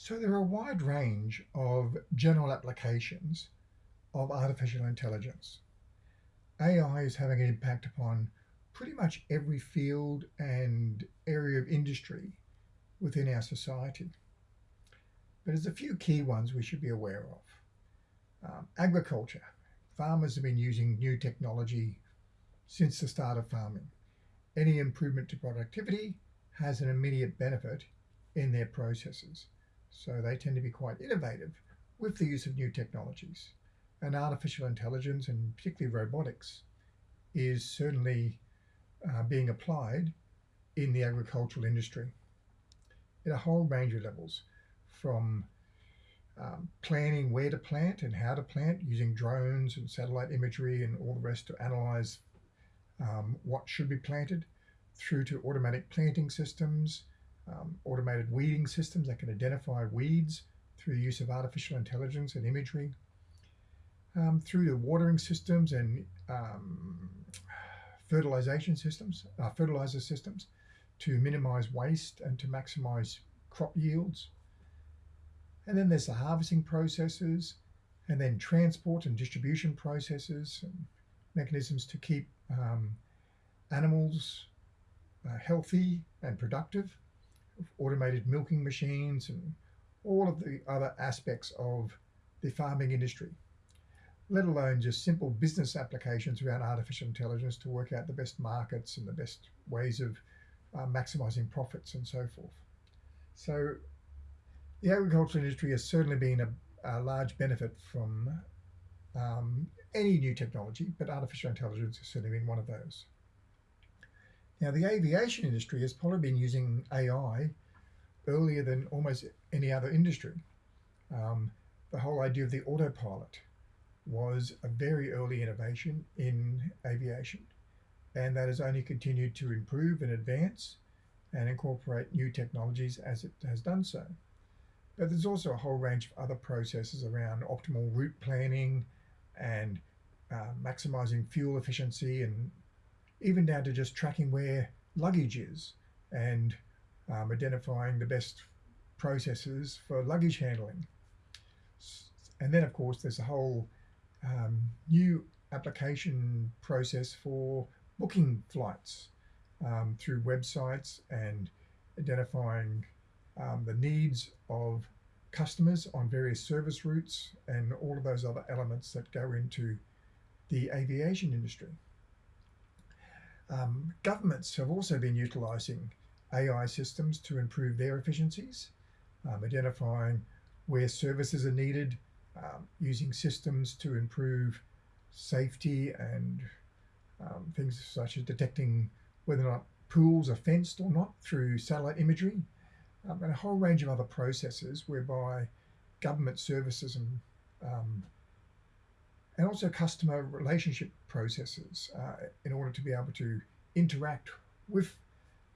So there are a wide range of general applications of artificial intelligence. AI is having an impact upon pretty much every field and area of industry within our society. But there's a few key ones we should be aware of. Um, agriculture. Farmers have been using new technology since the start of farming. Any improvement to productivity has an immediate benefit in their processes. So they tend to be quite innovative with the use of new technologies. And artificial intelligence and particularly robotics is certainly uh, being applied in the agricultural industry at a whole range of levels from um, planning where to plant and how to plant using drones and satellite imagery and all the rest to analyze um, what should be planted through to automatic planting systems um, automated weeding systems that can identify weeds through the use of artificial intelligence and imagery, um, through the watering systems and um, fertilization systems, uh, fertilizer systems to minimize waste and to maximize crop yields. And then there's the harvesting processes and then transport and distribution processes and mechanisms to keep um, animals uh, healthy and productive automated milking machines and all of the other aspects of the farming industry, let alone just simple business applications around artificial intelligence to work out the best markets and the best ways of uh, maximizing profits and so forth. So the agricultural industry has certainly been a, a large benefit from um, any new technology, but artificial intelligence has certainly been one of those. Now, the aviation industry has probably been using AI earlier than almost any other industry. Um, the whole idea of the autopilot was a very early innovation in aviation, and that has only continued to improve and advance and incorporate new technologies as it has done so. But there's also a whole range of other processes around optimal route planning and uh, maximizing fuel efficiency and even down to just tracking where luggage is and um, identifying the best processes for luggage handling. And then, of course, there's a whole um, new application process for booking flights um, through websites and identifying um, the needs of customers on various service routes and all of those other elements that go into the aviation industry. Um, governments have also been utilising AI systems to improve their efficiencies, um, identifying where services are needed, um, using systems to improve safety and um, things such as detecting whether or not pools are fenced or not through satellite imagery, um, and a whole range of other processes whereby government services and um, and also customer relationship processes uh, in order to be able to interact with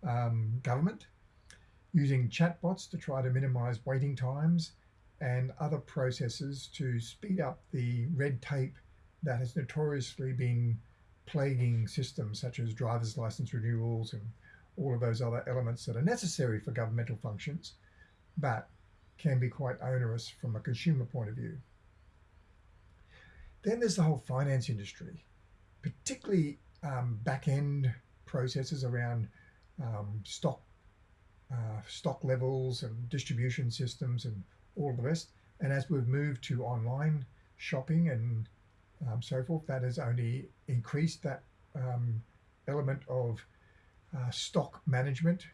um, government using chatbots to try to minimize waiting times and other processes to speed up the red tape that has notoriously been plaguing systems such as driver's license renewals and all of those other elements that are necessary for governmental functions, but can be quite onerous from a consumer point of view. Then there's the whole finance industry, particularly um, back end processes around um, stock uh, stock levels and distribution systems and all the rest. And as we've moved to online shopping and um, so forth, that has only increased that um, element of uh, stock management,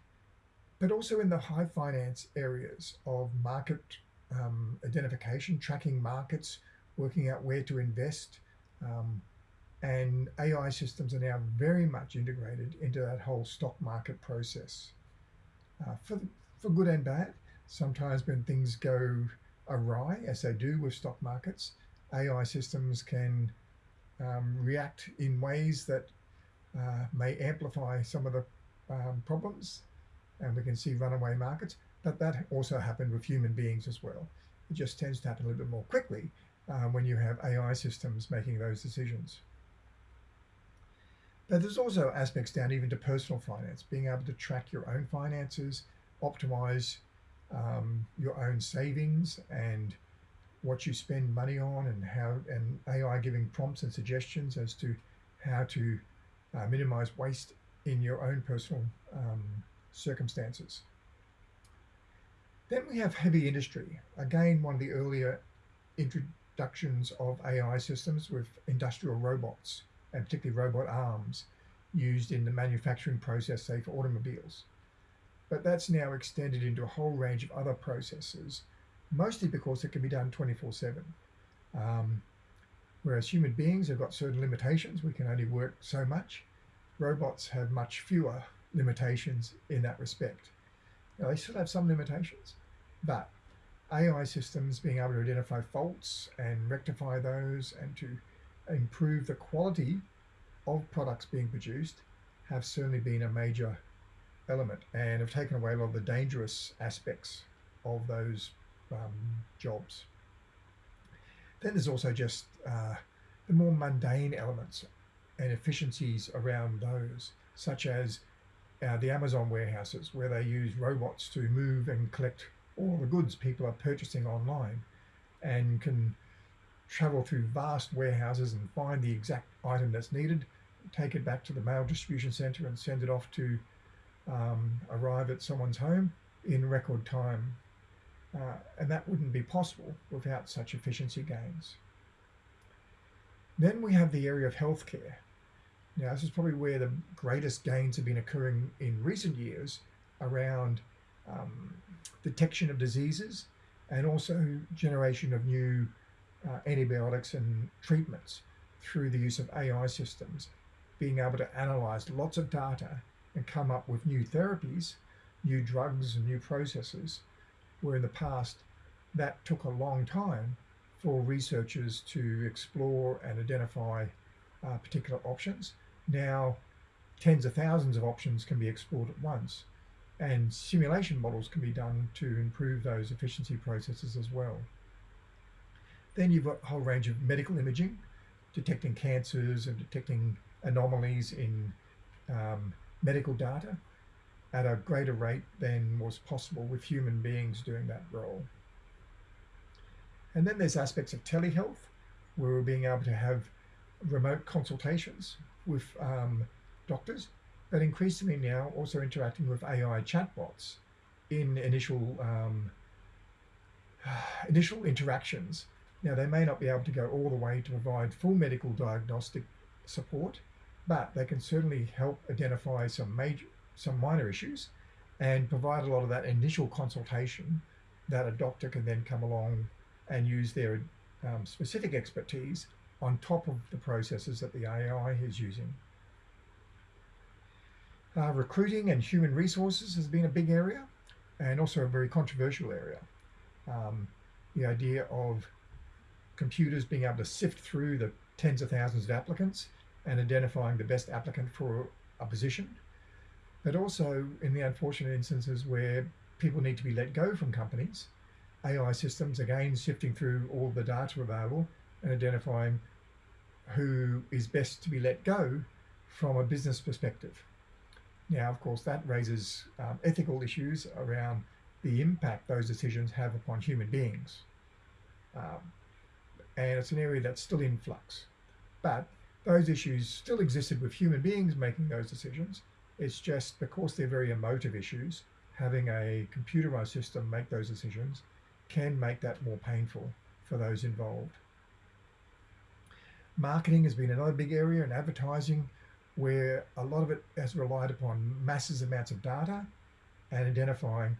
but also in the high finance areas of market um, identification, tracking markets, working out where to invest. Um, and AI systems are now very much integrated into that whole stock market process uh, for, for good and bad. Sometimes when things go awry, as they do with stock markets, AI systems can um, react in ways that uh, may amplify some of the um, problems and we can see runaway markets, but that also happened with human beings as well. It just tends to happen a little bit more quickly uh, when you have AI systems making those decisions. But there's also aspects down even to personal finance, being able to track your own finances, optimize um, your own savings and what you spend money on and how and AI giving prompts and suggestions as to how to uh, minimize waste in your own personal um, circumstances. Then we have heavy industry. Again, one of the earlier introductions of AI systems with industrial robots and particularly robot arms used in the manufacturing process, say for automobiles. But that's now extended into a whole range of other processes, mostly because it can be done 24 7. Um, whereas human beings have got certain limitations, we can only work so much. Robots have much fewer limitations in that respect. Now, they still have some limitations, but AI systems being able to identify faults and rectify those and to improve the quality of products being produced have certainly been a major element and have taken away a lot of the dangerous aspects of those um, jobs. Then there's also just uh, the more mundane elements and efficiencies around those, such as uh, the Amazon warehouses, where they use robots to move and collect all the goods people are purchasing online and can travel through vast warehouses and find the exact item that's needed, take it back to the mail distribution center and send it off to um, arrive at someone's home in record time. Uh, and that wouldn't be possible without such efficiency gains. Then we have the area of healthcare. Now, this is probably where the greatest gains have been occurring in recent years around um, detection of diseases and also generation of new uh, antibiotics and treatments through the use of AI systems, being able to analyze lots of data and come up with new therapies, new drugs, and new processes, where in the past that took a long time for researchers to explore and identify uh, particular options. Now, tens of thousands of options can be explored at once, and simulation models can be done to improve those efficiency processes as well. Then you've got a whole range of medical imaging, detecting cancers and detecting anomalies in um, medical data at a greater rate than was possible with human beings doing that role. And then there's aspects of telehealth, where we're being able to have remote consultations with um, doctors but increasingly now also interacting with AI chatbots in initial um, initial interactions. Now they may not be able to go all the way to provide full medical diagnostic support, but they can certainly help identify some major, some minor issues, and provide a lot of that initial consultation that a doctor can then come along and use their um, specific expertise on top of the processes that the AI is using. Uh, recruiting and human resources has been a big area and also a very controversial area. Um, the idea of computers being able to sift through the tens of thousands of applicants and identifying the best applicant for a position, but also in the unfortunate instances where people need to be let go from companies, AI systems again sifting through all the data available and identifying who is best to be let go from a business perspective. Now, of course, that raises um, ethical issues around the impact those decisions have upon human beings. Um, and it's an area that's still in flux. But those issues still existed with human beings making those decisions. It's just because they're very emotive issues, having a computerized system make those decisions can make that more painful for those involved. Marketing has been another big area and advertising where a lot of it has relied upon massive amounts of data and identifying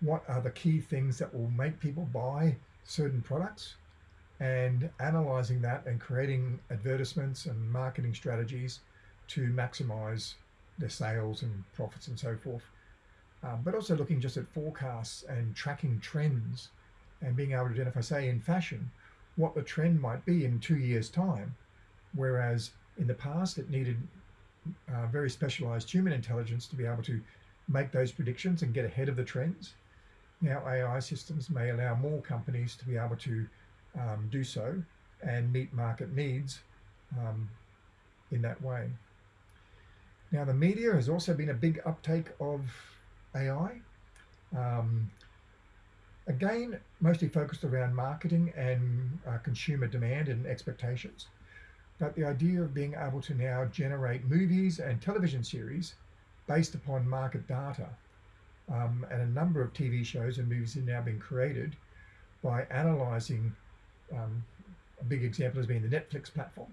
what are the key things that will make people buy certain products and analyzing that and creating advertisements and marketing strategies to maximize their sales and profits and so forth. Um, but also looking just at forecasts and tracking trends and being able to identify, say, in fashion, what the trend might be in two years' time. Whereas in the past, it needed uh, very specialized human intelligence to be able to make those predictions and get ahead of the trends. Now AI systems may allow more companies to be able to um, do so and meet market needs um, in that way. Now the media has also been a big uptake of AI. Um, Again, mostly focused around marketing and uh, consumer demand and expectations. But the idea of being able to now generate movies and television series based upon market data um, and a number of TV shows and movies are now being created by analyzing um, a big example has been the Netflix platform.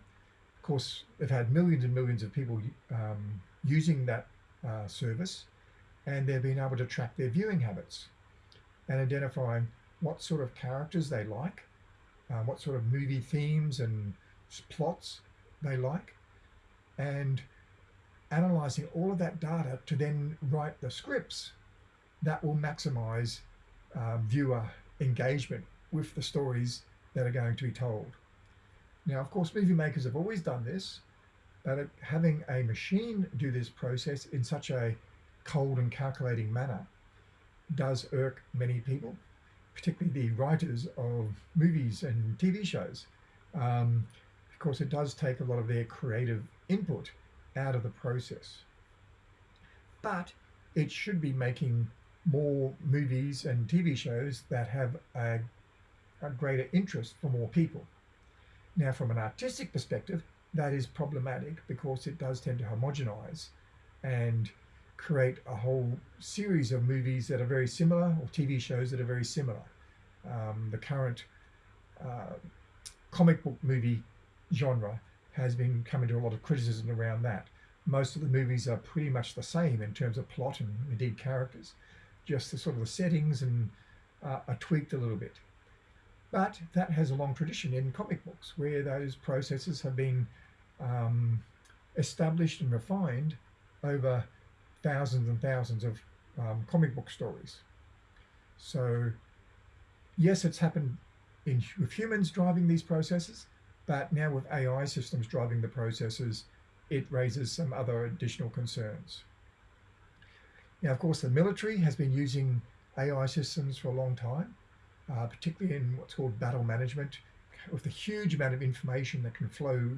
Of course, they've had millions and millions of people um, using that uh, service, and they've been able to track their viewing habits and identifying what sort of characters they like, uh, what sort of movie themes and plots they like, and analyzing all of that data to then write the scripts that will maximize uh, viewer engagement with the stories that are going to be told. Now, of course, movie makers have always done this, but having a machine do this process in such a cold and calculating manner does irk many people, particularly the writers of movies and TV shows. Um, of course, it does take a lot of their creative input out of the process. But it should be making more movies and TV shows that have a, a greater interest for more people. Now, from an artistic perspective, that is problematic because it does tend to homogenize and create a whole series of movies that are very similar or TV shows that are very similar. Um, the current uh, comic book movie genre has been coming to a lot of criticism around that. Most of the movies are pretty much the same in terms of plot and indeed characters, just the sort of the settings and uh, are tweaked a little bit. But that has a long tradition in comic books where those processes have been um, established and refined over thousands and thousands of um, comic book stories. So yes, it's happened in, with humans driving these processes, but now with AI systems driving the processes, it raises some other additional concerns. Now, of course, the military has been using AI systems for a long time, uh, particularly in what's called battle management, with the huge amount of information that can flow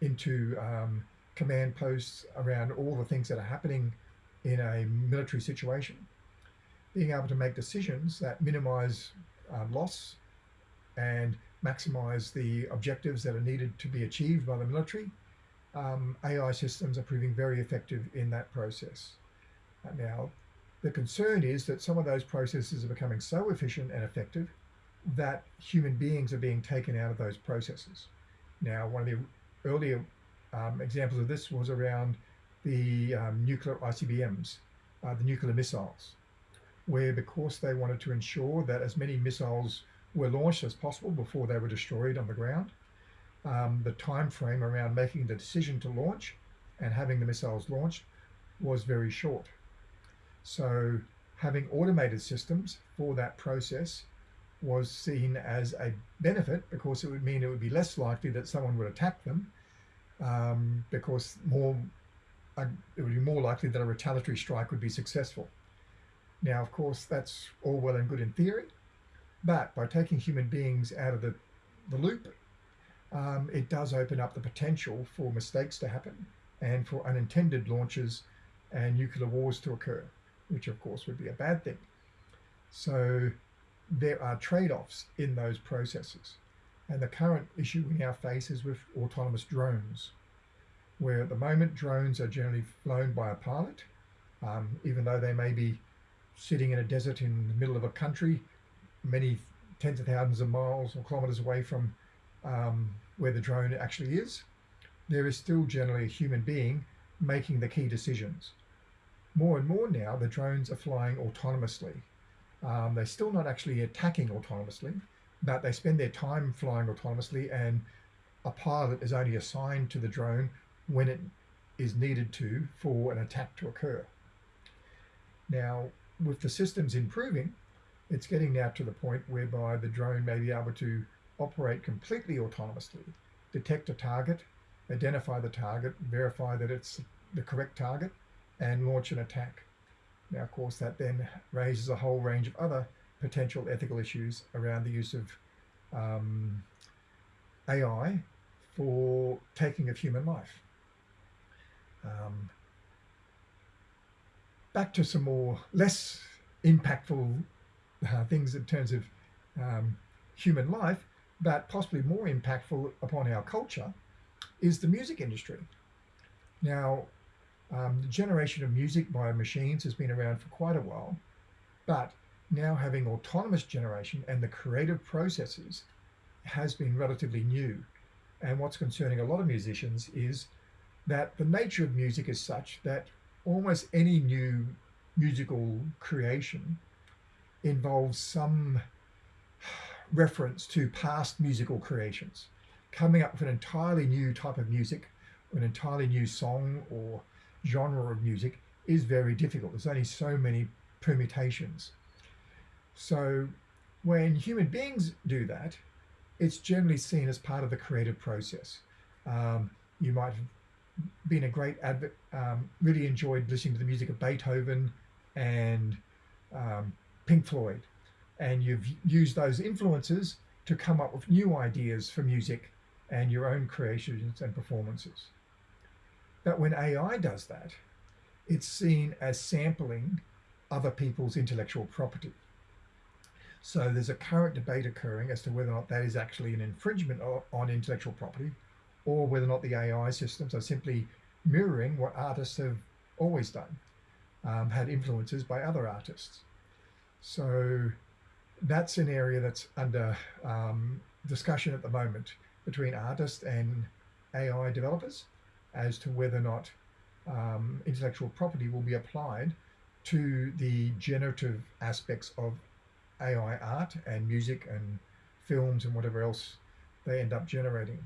into um, command posts around all the things that are happening in a military situation. Being able to make decisions that minimize uh, loss and maximize the objectives that are needed to be achieved by the military, um, AI systems are proving very effective in that process. Uh, now, the concern is that some of those processes are becoming so efficient and effective that human beings are being taken out of those processes. Now, one of the earlier um, examples of this was around the um, nuclear ICBMs, uh, the nuclear missiles, where because they wanted to ensure that as many missiles were launched as possible before they were destroyed on the ground, um, the time frame around making the decision to launch and having the missiles launched was very short. So having automated systems for that process was seen as a benefit because it would mean it would be less likely that someone would attack them um, because more uh, it would be more likely that a retaliatory strike would be successful. Now, of course, that's all well and good in theory, but by taking human beings out of the, the loop, um, it does open up the potential for mistakes to happen and for unintended launches and nuclear wars to occur, which of course would be a bad thing. So there are trade-offs in those processes. And the current issue we now face is with autonomous drones, where at the moment drones are generally flown by a pilot, um, even though they may be sitting in a desert in the middle of a country, many tens of thousands of miles or kilometers away from um, where the drone actually is, there is still generally a human being making the key decisions. More and more now, the drones are flying autonomously. Um, they're still not actually attacking autonomously, but they spend their time flying autonomously and a pilot is only assigned to the drone when it is needed to for an attack to occur. Now, with the systems improving, it's getting now to the point whereby the drone may be able to operate completely autonomously, detect a target, identify the target, verify that it's the correct target, and launch an attack. Now, of course, that then raises a whole range of other potential ethical issues around the use of um, AI for taking of human life. Um, back to some more less impactful uh, things in terms of um, human life, but possibly more impactful upon our culture, is the music industry. Now, um, the generation of music by machines has been around for quite a while, but now having autonomous generation and the creative processes has been relatively new. And what's concerning a lot of musicians is that the nature of music is such that almost any new musical creation involves some reference to past musical creations, coming up with an entirely new type of music, an entirely new song or genre of music is very difficult. There's only so many permutations. So when human beings do that, it's generally seen as part of the creative process. Um, you might have been a great advocate, um, really enjoyed listening to the music of Beethoven and um, Pink Floyd, and you've used those influences to come up with new ideas for music and your own creations and performances. But when AI does that, it's seen as sampling other people's intellectual property. So there's a current debate occurring as to whether or not that is actually an infringement on intellectual property or whether or not the AI systems are simply mirroring what artists have always done, um, had influences by other artists. So that's an area that's under um, discussion at the moment between artists and AI developers as to whether or not um, intellectual property will be applied to the generative aspects of AI art and music and films and whatever else they end up generating.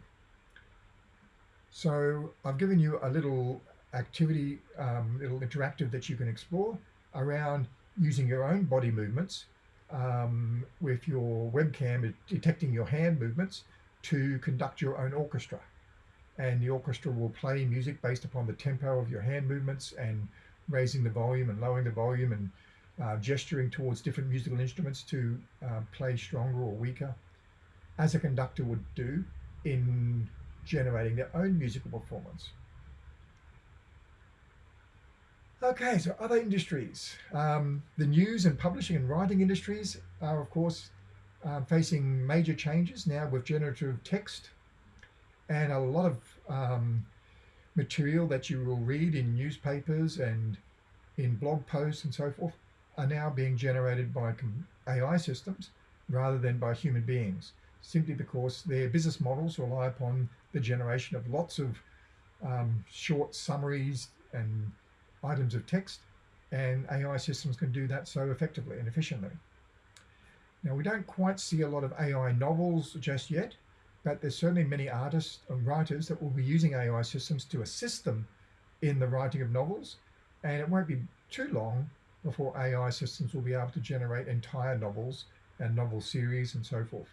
So I've given you a little activity, um, little interactive that you can explore around using your own body movements um, with your webcam detecting your hand movements to conduct your own orchestra. And the orchestra will play music based upon the tempo of your hand movements and raising the volume and lowering the volume and uh, gesturing towards different musical instruments to uh, play stronger or weaker, as a conductor would do in generating their own musical performance. Okay, so other industries. Um, the news and publishing and writing industries are, of course, uh, facing major changes now with generative text and a lot of um, material that you will read in newspapers and in blog posts and so forth are now being generated by AI systems rather than by human beings, simply because their business models rely upon the generation of lots of um, short summaries and items of text, and AI systems can do that so effectively and efficiently. Now, we don't quite see a lot of AI novels just yet, but there's certainly many artists and writers that will be using AI systems to assist them in the writing of novels, and it won't be too long before AI systems will be able to generate entire novels and novel series and so forth.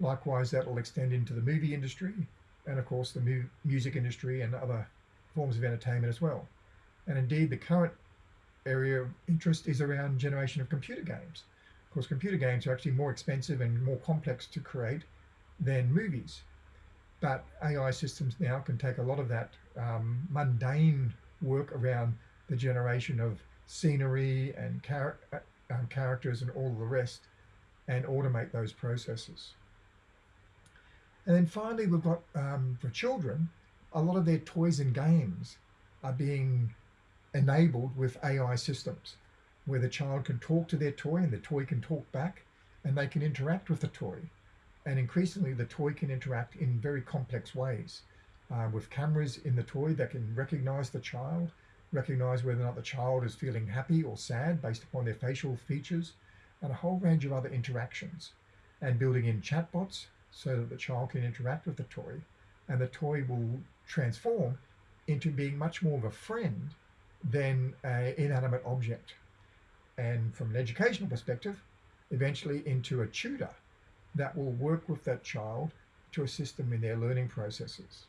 Likewise, that will extend into the movie industry and of course the mu music industry and other forms of entertainment as well. And indeed, the current area of interest is around generation of computer games. Of course, computer games are actually more expensive and more complex to create than movies. But AI systems now can take a lot of that um, mundane work around the generation of scenery and char uh, um, characters and all the rest and automate those processes. And then finally, we've got um, for children, a lot of their toys and games are being enabled with AI systems where the child can talk to their toy and the toy can talk back and they can interact with the toy. And increasingly, the toy can interact in very complex ways uh, with cameras in the toy that can recognize the child recognize whether or not the child is feeling happy or sad based upon their facial features, and a whole range of other interactions. And building in chatbots so that the child can interact with the toy, and the toy will transform into being much more of a friend than an inanimate object. And from an educational perspective, eventually into a tutor that will work with that child to assist them in their learning processes.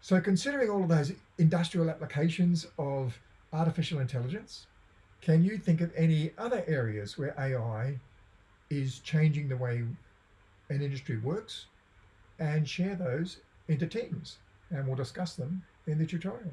So considering all of those industrial applications of artificial intelligence, can you think of any other areas where AI is changing the way an industry works and share those into teams and we'll discuss them in the tutorial.